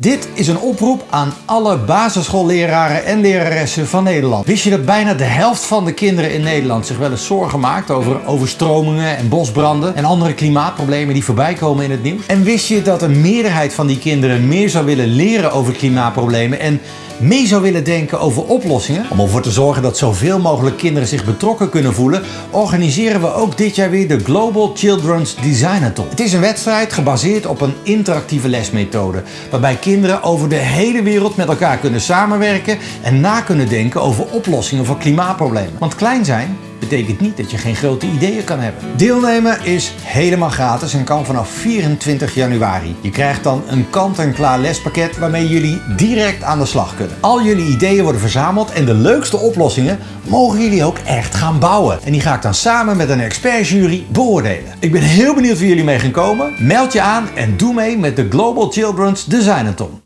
Dit is een oproep aan alle basisschoolleraren en leraressen van Nederland. Wist je dat bijna de helft van de kinderen in Nederland zich wel eens zorgen maakt over overstromingen en bosbranden en andere klimaatproblemen die voorbij komen in het nieuws? En wist je dat een meerderheid van die kinderen meer zou willen leren over klimaatproblemen en mee zou willen denken over oplossingen? Om ervoor te zorgen dat zoveel mogelijk kinderen zich betrokken kunnen voelen, organiseren we ook dit jaar weer de Global Children's Designathon. Het is een wedstrijd gebaseerd op een interactieve lesmethode, waarbij over de hele wereld met elkaar kunnen samenwerken en na kunnen denken over oplossingen voor klimaatproblemen. Want klein zijn betekent niet dat je geen grote ideeën kan hebben. Deelnemen is helemaal gratis en kan vanaf 24 januari. Je krijgt dan een kant-en-klaar lespakket waarmee jullie direct aan de slag kunnen. Al jullie ideeën worden verzameld en de leukste oplossingen mogen jullie ook echt gaan bouwen. En die ga ik dan samen met een expertjury beoordelen. Ik ben heel benieuwd wie jullie mee gaan komen. Meld je aan en doe mee met de Global Children's Designathon.